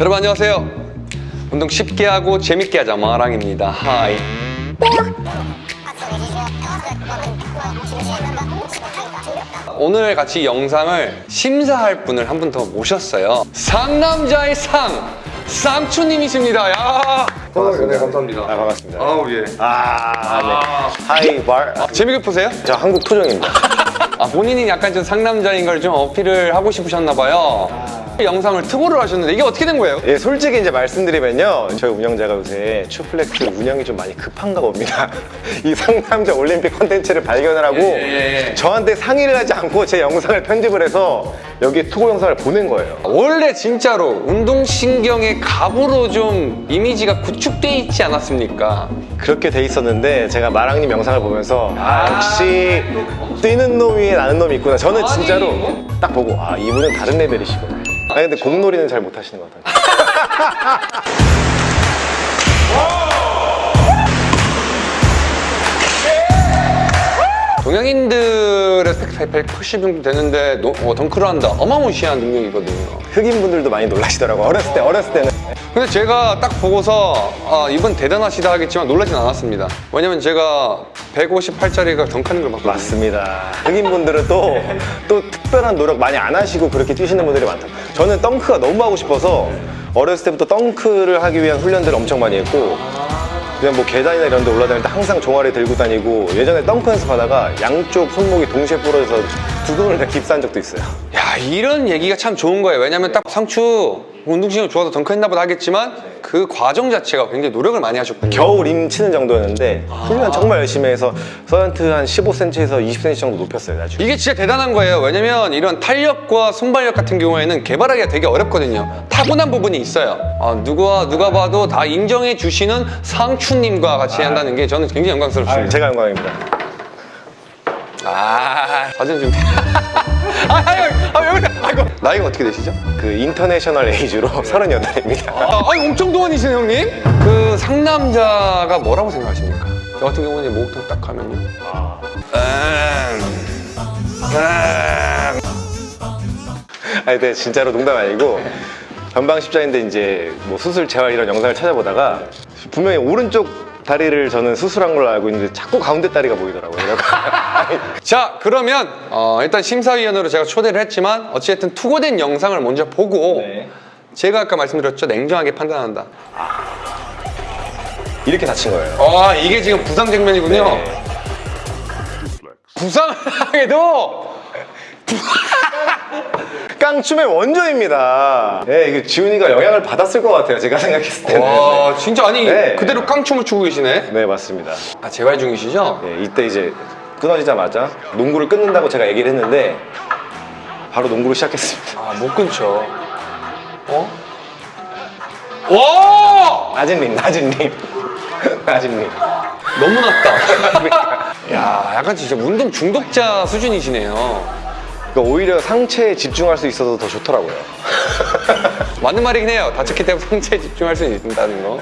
여러분 안녕하세요. 운동 쉽게 하고 재밌게 하자 마랑입니다. Hi. 오늘 같이 영상을 심사할 분을 한 분 더 모셨어요. 상남자의 상 쌍추님이십니다. 야. 네, 감사합니다. 아, 반갑습니다. 아우 예. 아, 네. high bar. 아, 재밌게 보세요. 저 한국 토종입니다. 아 본인이 약간 좀 상남자인 걸 좀 어필을 하고 싶으셨나 봐요. 영상을 특보를 하셨는데 이게 어떻게 된 거예요? 예, 솔직히 이제 말씀드리면요. 저희 운영자가 요새 추플렉스 운영이 좀 많이 급한가 봅니다. 이 상남자 올림픽 컨텐츠를 발견을 하고 예, 예, 예. 저한테 상의를 하지 않고 제 영상을 편집을 해서 여기에 투고 영상을 보낸 거예요. 원래 진짜로 운동신경의 갑으로 좀 이미지가 구축돼 있지 않았습니까? 그렇게 돼 있었는데 제가 마랑님 영상을 보면서 아, 역시 뛰는 놈 위에 나는 놈이 있구나. 저는 아니. 진짜로 딱 보고 아 이분은 다른 레벨이시구나. 아니 근데 공놀이는 잘 못하시는 것 같아요. 동양인들의 180 정도 되는데 노- 어, 덩크를 한다. 어마무시한 능력이거든요. 흑인분들도 많이 놀라시더라고. 어렸을 때 어렸을 때는. 근데 제가 딱 보고서 아, 이분 대단하시다 하겠지만 놀라진 않았습니다. 왜냐면 제가 158짜리가 덩크하는 걸 봤거든요. 맞습니다. 흑인분들은 또, 또 특별한 노력 많이 안 하시고 그렇게 뛰시는 분들이 많다. 저는 덩크가 너무 하고 싶어서 어렸을 때부터 덩크를 하기 위한 훈련들을 엄청 많이 했고 그냥 뭐 계단이나 이런 데 올라다닐 때 항상 종아리 들고 다니고 예전에 덩크 연습하다가 양쪽 손목이 동시에 부러져서 두 손을 다 깁스한 적도 있어요. 야 이런 얘기가 참 좋은 거예요. 왜냐면 딱 상추 운동신경 좋아서 덩크했나 보다 하겠지만 그 과정 자체가 굉장히 노력을 많이 하셨군요. 겨울 임 치는 정도였는데 훈련 정말 열심히 해서 서전트 한 15cm에서 20cm 정도 높였어요 나중에. 이게 진짜 대단한 거예요. 왜냐면 이런 탄력과 손발력 같은 경우에는 개발하기가 되게 어렵거든요. 타고난 부분이 있어요. 아, 누가 누가 봐도 다 인정해 주시는 상추님과 같이 한다는 게 저는 굉장히 아, 영광스럽습니다. 제가 영광입니다. 아, 사진 좀. 아, 아유, 아, 왜 그래? 아이고. 나이가 어떻게 되시죠? 그 international age로 38입니다. 아, 아니, 엄청 동안이시네, 형님. 그 상남자가 뭐라고 생각하십니까? 저 같은 경우는 목욕탕 딱 가면요. 음, 음. 아니 근데 진짜로 농담 아니고 전방 십자인데 이제 뭐 수술 재활 이런 영상을 찾아보다가 분명히 오른쪽 다리를 저는 수술한 걸로 알고 있는데 자꾸 가운데 다리가 보이더라고요. 자, 그러면 어, 일단 심사위원으로 제가 초대를 했지만 어찌됐든 투고된 영상을 먼저 보고 네. 제가 아까 말씀드렸죠. 냉정하게 판단한다. 이렇게 다친 거예요. 아, 이게 지금 부상 장면이군요. 네. 부상해도 깡춤의 원조입니다. 네, 이게 지훈이가 영향을 받았을 것 같아요. 제가 생각했을 때는. 와, 진짜 아니 네. 그대로 깡춤을 추고 계시네. 네, 맞습니다. 아, 재활 중이시죠? 네, 이때 이제 끊어지자마자 농구를 끊는다고 제가 얘기를 했는데 바로 농구를 시작했습니다. 아, 못 끊죠. 어? 와! 림. 낮은 림. 너무 낮다. 야, 약간 진짜 운동 중독자 수준이시네요. 그러니까 오히려 상체에 집중할 수 있어서 더 좋더라고요. 맞는 말이긴 해요. 다쳤기 때문에 상체에 집중할 수 있다는 거.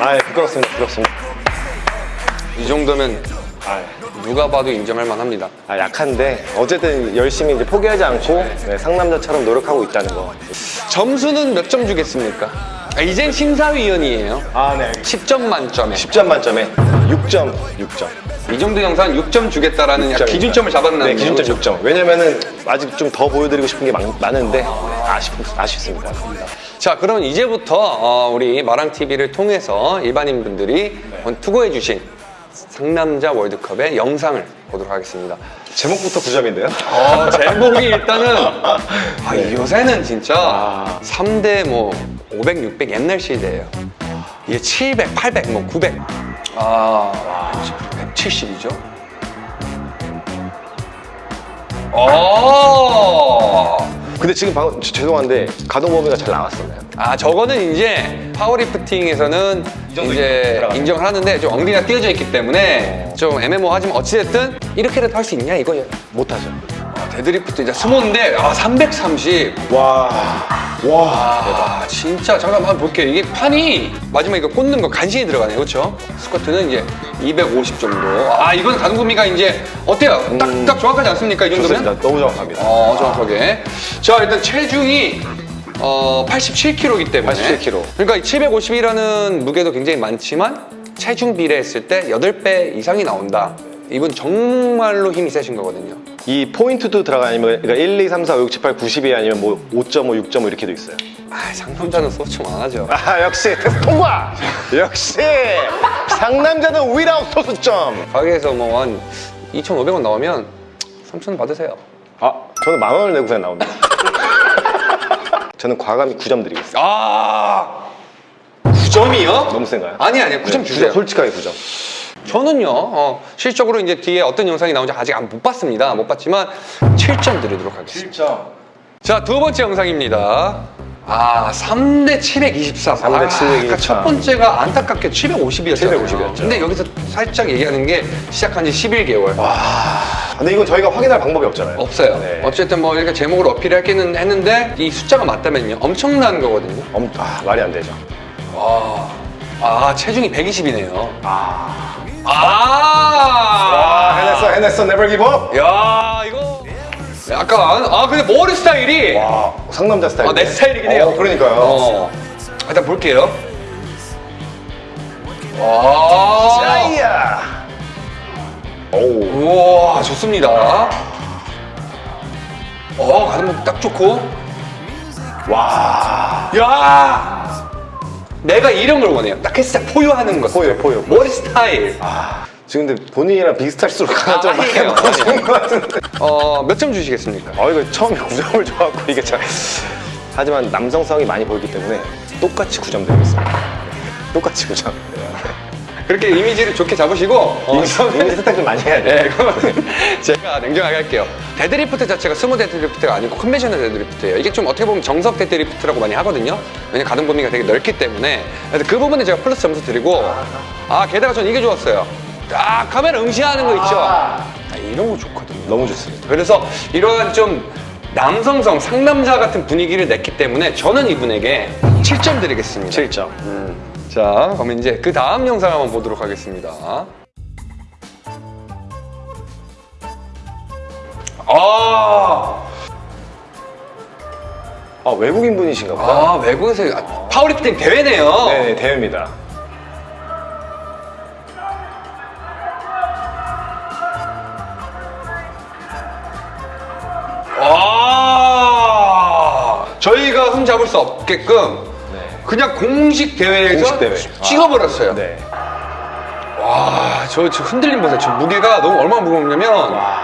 아, 부끄럽습니다. 부끄럽습니다. 이 정도면 아, 누가 봐도 인정할 만합니다. 아, 약한데 어쨌든 열심히 이제 포기하지 않고 네, 상남자처럼 노력하고 있다는 거. 점수는 몇 점 주겠습니까? 아, 이젠 심사위원이에요. 아, 네. 10점 만점에. 10점 만점에 6점, 6점. 이 정도 영상 6점 주겠다라는 약간 기준점을 잡았나요? 네, 기준점 6점. 왜냐면은 아직 좀 더 보여드리고 싶은 게 많, 많은데 아쉽, 아쉽습니다. 자, 그럼 이제부터 어, 우리 마랑TV를 통해서 일반인 분들이 투고해 주신 상남자 월드컵의 영상을 보도록 하겠습니다. 제목부터 9점인데요? 어, 제목이 일단은 아, 요새는 진짜 아. 3대 뭐 500, 600 옛날 시대예요. 이게 700, 800, 뭐 900. 아, 170이죠. 어. 근데 지금 방금 저- 죄송한데 가동 범위가 잘 나왔었나요? 아 저거는 이제 파워리프팅에서는 정도 이제 들어가요. 인정을 하는데 좀 엉덩이가 띄어져 있기 때문에 좀 애매모호하지만 어찌됐든 이렇게라도 할 수 있냐 이거예요. 못하죠. 아, 데드리프트 이제 스모인데 아 330. 와, 와. 아 진짜 잠깐 한번 볼게요. 이게 판이 마지막에 이거 꽂는 거 간신히 들어가네요, 그렇죠? 스쿼트는 이제 250 정도. 아 이건 가동 범위가 이제 어때요? 딱, 딱 정확하지 않습니까? 이 정도면? 좋습니다. 너무 정확합니다. 어, 정확하게. 자, 일단 체중이 어, 87kg이기 때문에 87kg. 그러니까 750이라는 무게도 굉장히 많지만 체중 비례했을 때 8배 이상이 나온다. 이분 정말로 힘이 세신 거거든요. 이 포인트도 들어가면 그러니까 1, 2, 3, 4, 5, 6, 7, 8, 90이 아니면 뭐 5.5, 6.5 이렇게도 있어요. 아, 상남자는 소총 안 하죠. 아 역시 통과. 역시 상남자는 위라웃 소수점. 가게에서 뭐 한 2,500원 나오면 3,000원 받으세요. 아 저는 만 원을 내고 그냥 나옵니다. 저는 과감히 9점 드리겠습니다. 아, 9점이요? 너무 센가요? 아니 아니 9점 네, 주세요. 솔직하게 9점. 저는요 어, 실적으로 이제 뒤에 어떤 영상이 나오는지 아직 안 못 봤습니다. 못 봤지만 7점 드리도록 하겠습니다. 7점. 자 두 번째 영상입니다. 아 3대 724. 3대 아, 724. 아까 첫 번째가 안타깝게 750이었잖아요. 750 이었죠. 근데 여기서 살짝 얘기하는 게 시작한 지 11개월. 근데 이건 저희가 확인할 방법이 없잖아요. 없어요. 네. 어쨌든 뭐 이렇게 제목을 어필했기는 했는데 이 숫자가 맞다면요 엄청난 거거든요. 엄, 아, 말이 안 되죠. 와, 아 체중이 120이네요. 아, 아, 아 해냈어, 해냈어, give up. 야 이거 약간 아 근데 머리 스타일이 와, 상남자 스타일. 아, 내 스타일이긴 해요. 어, 그러니까요. 어. 일단 볼게요. 와, 짜이야. 오, 우와 좋습니다. 어 가슴 딱 좋고. 와. 야, 내가 이런 걸 원해요. 딱 햇살 포효하는 거. 포효, 포효. 머리 스타일. 아, 지금 근데 본인이랑 비슷할수록 아, 좀 많이. 나빠진 것 같은데. 어, 몇 점 주시겠습니까? 아, 이거 처음에 9점을 줘갖고 이게 참. 하지만 남성성이 많이 보이기 때문에 똑같이 9점 드리겠습니다. 똑같이 9점. 그렇게 이미지를 좋게 잡으시고 어, 이미지, 이미지 세탁 좀 많이 해야 돼. 네, 제가 냉정하게 할게요. 데드리프트 자체가 스모 데드리프트가 아니고 conventional 데드리프트예요. 이게 좀 어떻게 보면 정석 데드리프트라고 많이 하거든요. 왜냐면 가동 범위가 되게 넓기 때문에. 그래서 그 부분에 제가 플러스 점수 드리고 아 게다가 저는 이게 좋았어요. 아 카메라 응시하는 거 있죠. 아, 이런 거 좋거든요. 너무 좋습니다. 그래서 이러한 좀 남성성 상남자 같은 분위기를 냈기 때문에 저는 이분에게 7점 드리겠습니다. 7점. 자, 그럼 이제 그 다음 영상 한번 보도록 하겠습니다. 아, 아, 외국인 분이신가 보다. 아 외국에서 파워리프팅 대회네요. 네네, 대회입니다. 와, 저희가 흠 잡을 수 없게끔 네. 그냥 공식 대회에서 공식 대회. 찍어버렸어요. 네. 와, 저, 저 흔들림 보세요. 저 무게가 너무 얼마나 무겁냐면 와,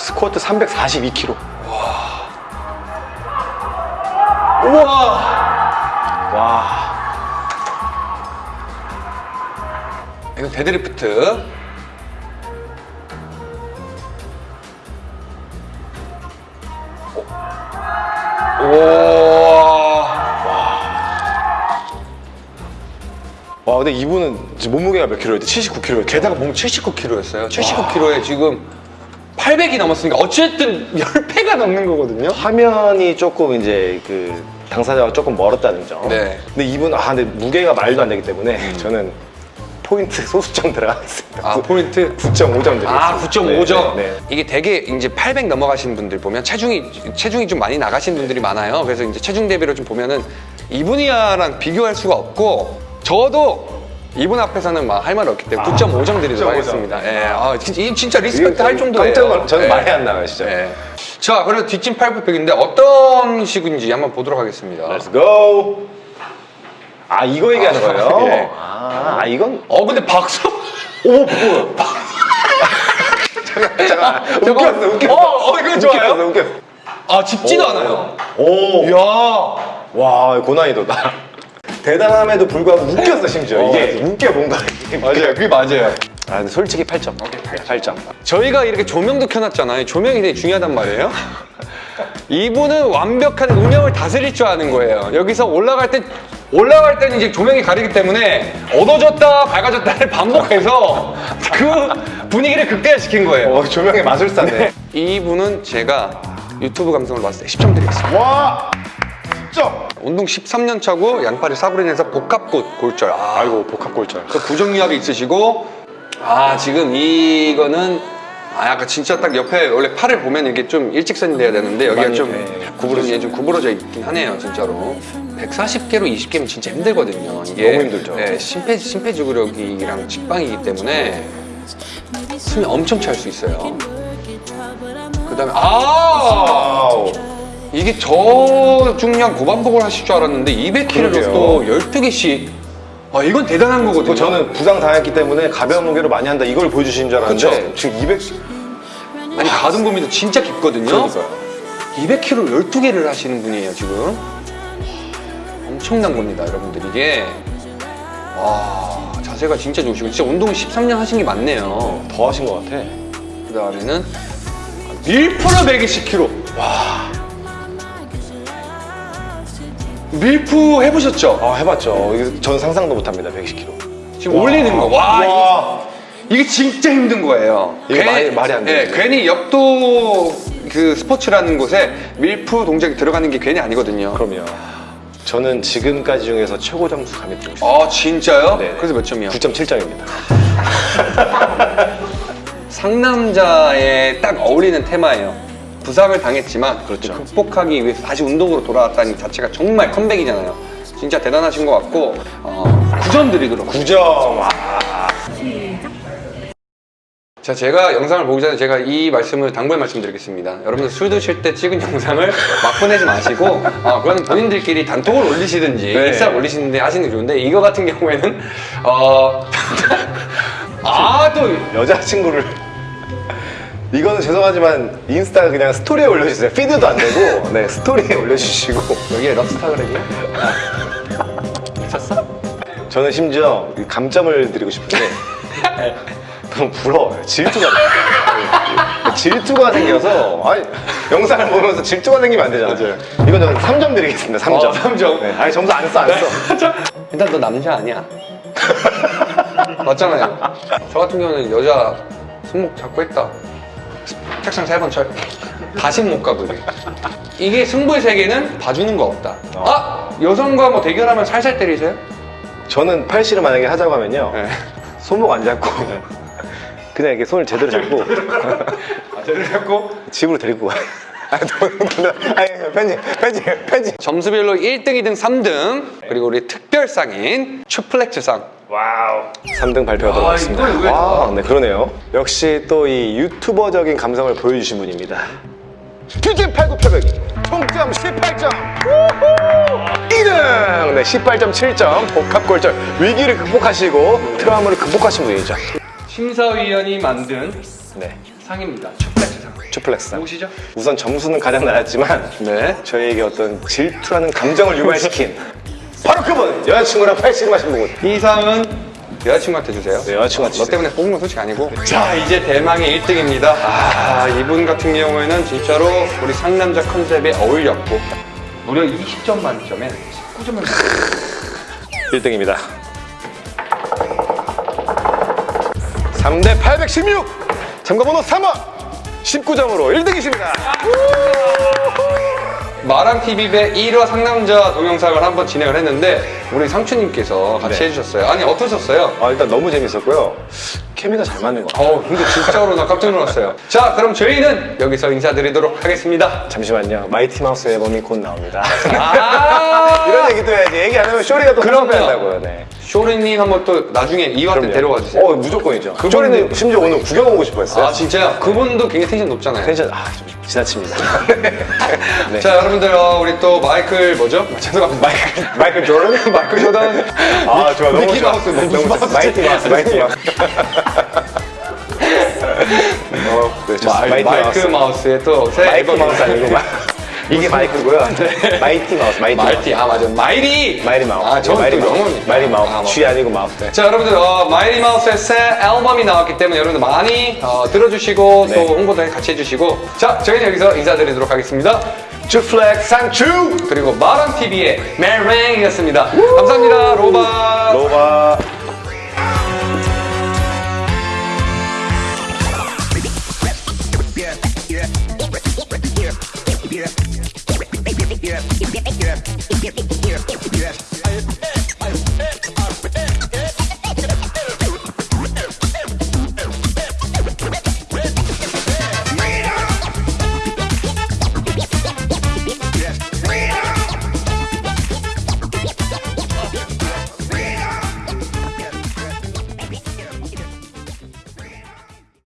스쿼트 342kg. 우와. 와. 이거 데드리프트. 오. 근데 이분은 몸무게가 몇 킬로였대? 79kg였대. 게다가 몸 79kg였어요. 79kg에 지금 800이 넘었으니까 어쨌든 10배가 넘는 거거든요. 화면이 조금 이제 그 당사자와 조금 멀었다는 점. 네. 근데 이분 아 근데 무게가 말도 안 되기 때문에 저는 포인트 소수점 들어가겠습니다. 아, 포인트? 9.5점 드리겠습니다. 아, 9.5점. 네, 네. 이게 되게 이제 800 넘어가신 분들 보면 체중이 체중이 좀 많이 나가신 분들이 많아요. 그래서 이제 체중 대비로 좀 보면은 이분이야랑 비교할 수가 없고 저도 이분 앞에서는 막 할 말 없기 때문에 9.5점 드리도록 9.5 점. 하겠습니다. 예. 아, 진짜, 이 진짜 respect 할 정도예요. 깜짝 저는 예. 말이 안 나와요, 진짜. 예. 자, 그래서 뒷짐 팔굽혀인데 어떤 식인지 한번 보도록 하겠습니다. Let's go. 아 이거 얘기하는 아, 거예요? 예. 아, 아, 이건 어, 근데 박수. 오 뭐야? 잠깐 잠깐 저거- 웃겼어 웃겼어. 어, 어, 이거 좋아요? 웃겼어 웃겼어. 아, 짚지도 않아요. 오. 이야. 와 고난이도다. 대단함에도 불구하고 웃겼어 심지어 어, 이게 웃겨 뭔가 맞아요. 그게 맞아요. 아 근데 솔직히 8점 8점 저희가 이렇게 조명도 켜놨잖아요. 조명이 되게 중요하단 말이에요. 이분은 완벽한 음영을 다스릴 줄 아는 거예요. 여기서 올라갈 때 올라갈 때는 이제 조명이 가리기 때문에 어두워졌다 밝아졌다를 반복해서 그 분위기를 극대화시킨 거예요. 어 조명의 마술사네 이분은 제가 유튜브 감성을 봤을 때 10점 드리겠습니다. 와 10점 운동 13년 차고 양팔이 인해서 복합골 골절. 아, 아이고 복합골절. 그 부정유압이 있으시고 아 지금 이거는 아 약간 진짜 딱 옆에 원래 팔을 보면 이게 좀 일직선이 돼야 되는데 여기가 많이, 좀 네, 구부러져 좀 구부러져 있긴 하네요 진짜로. 140개로 20개면 진짜 힘들거든요. 이게 너무 힘들죠. 네, 심폐 심폐지구력이랑 직방이기 때문에 숨이 엄청 찰 수 있어요. 그 다음에 아! 아우. 이게 저 중량 고반복을 하실 줄 알았는데 200kg로 그러게요. 또 12개씩. 아 이건 대단한 거거든요. 뭐 저는 부상 당했기 때문에 가벼운 무게로 많이 한다 이걸 보여주시는 줄 알았는데 그쵸. 지금 200 아니 가동 범위도 진짜 깊거든요. 그러니까요. 200kg 12개를 하시는 분이에요 지금. 엄청난 겁니다 여러분들. 이게. 와 자세가 진짜 좋으시고. 진짜 운동 13년 하신 게 맞네요. 더 하신 것 같아. 그 다음에는 밀프로. 120kg 와 밀프 해보셨죠? 아 해봤죠. 전 상상도 못합니다. 120kg. 지금 올리는 거. 와, 와. 이게, 진짜 힘든 거예요. 이게 말이- 말이 안 예, 되네. 괜히 역도 그 스포츠라는 곳에 밀프 동작이 들어가는 게 괜히 아니거든요. 그럼요. 저는 지금까지 중에서 최고 점수 감히 드리고 싶어요. 아, 진짜요? 네네. 그래서 몇 점이요? 9.7점입니다. 상남자에 딱 어울리는 테마예요. 부상을 당했지만 그렇죠. 극복하기 위해서 다시 운동으로 돌아왔다는 자체가 정말 컴백이잖아요. 진짜 대단하신 것 같고 어, 9점 드리도록 9점. 와. 자, 제가 영상을 보기 전에 제가 이 말씀을 당부의 말씀드리겠습니다. 여러분들 술 드실 때 찍은 영상을 막 보내지 마시고, 어, 그거는 본인들끼리 단톡을 올리시든지, 네. 인스타 올리시는데 하시는 게 좋은데, 이거 같은 경우에는, 어, 아, 또, 여자친구를 이거는 죄송하지만 인스타 그냥 스토리에 올려주세요. 피드도 안 되고 네 스토리에 올려주시고 여기에 럽스타그램이야? 미쳤어? 저는 심지어 이 감점을 드리고 싶은데 너무 부러워요. 질투가 나요. 질투가 생겨서 아니 영상을 보면서 질투가 생기면 안 되잖아요. 이건 저는 3점 드리겠습니다. 3점. 어, 삼 점. 네. 아니 점수 안 써, 안 써. 일단 너 남자 아니야. 맞잖아요. 저 같은 경우는 여자 손목 잡고 했다. 책상 세번 쳐. 다시 못 가보게. 이게 승부의 세계는 봐주는 거 없다. 아! 여성과 뭐 대결하면 살살 때리세요? 저는 팔씨를 만약에 하자고 하면요. 네. 손목 안 잡고 그냥 이렇게 손을 제대로 잡고 아, 제대로 잡고 집으로 데리고 가요. 아니, 너- 아니, 편집, 편집, 편집. 점수별로 1등, 2등, 3등 그리고 우리 특별상인 추플렉스상 와우. 3등 발표하도록 아, 하겠습니다. 왜- 와, 네, 그러네요. 역시 또 이 유튜버적인 감성을 보여주신 분입니다. 퓨즈 89,800 총점 18점 2등 네 18.7점 복합골절 위기를 극복하시고 트라우마를 극복하신 분이죠 심사위원이 만든 네 상입니다. 추플렉스 보시죠. 우선 점수는 가장 낮았지만 네. 저희에게 어떤 질투라는 감정을 유발시킨 바로 그분 여자친구랑 팔씨름 하신 분 이 상은 여자친구한테 주세요. 네, 여자친구한테 너 주세요. 때문에 뽑은 건 솔직히 아니고. 자, 이제 대망의 1등입니다. 아, 이분 같은 경우에는 진짜로 우리 상남자 컨셉에 어울렸고, 무려 20점 만점에 19점을 1등입니다 3대 816 참가번호 3번 19점으로 1등이십니다 마랑TV 배 1화 상남자 동영상을 한번 진행을 했는데, 우리 상추님께서 같이 네. 해주셨어요. 아니, 어떠셨어요? 아 일단 너무 재밌었고요 케미가 잘 맞는 것 같아요 어, 근데 진짜로 나 깜짝 놀랐어요. 자, 그럼 저희는 여기서 인사드리도록 하겠습니다. 잠시만요 마이티 마우스 앨범이 곧 나옵니다 아, 이런 얘기도 해야지 얘기 안 하면 쇼리가 또. 한다고요 네. 쇼리님 한번 또 나중에 2화 때 데려와 주세요. 어 무조건이죠 그분은- 쇼리는 심지어 오늘 구경 오고 싶어 했어요 아 진짜요? 그분도 굉장히 텐션 높잖아요. 텐션 아 좀 지나칩니다 네. 자 여러분들 어, 우리 또 마이클 뭐죠? 죄송합니다. 마이클 마이클 조던? 마이클 조던. 아 좋아 너무 좋아 마우스, 너무 좋아. 마우스. 마이티 마우스 마이티 마우스 어, 네. 마이, 마이크 마우스의 또새 마이크 마우스 아니고 마, 이게 마이크고요. 마이티 마우스, 마이티. 마이티 아 맞아 마이리. 마이리 마우스. 아 저는 마이리 또 마우스. 영어입니다. 마이리 마우스. 아, 쥐 아니고 마우스. 네. 자 여러분들 어, 마이리 마우스의 새 앨범이 나왔기 때문에 여러분들 많이 어, 들어주시고 네. 또 홍보도 같이 해주시고 자 저희는 여기서 인사드리도록 하겠습니다. 주플렉 상추 그리고 마랑 TV의 메랭이었습니다. 감사합니다 로바. 로바. Yeah, yeah, yeah, yeah, yeah, yeah.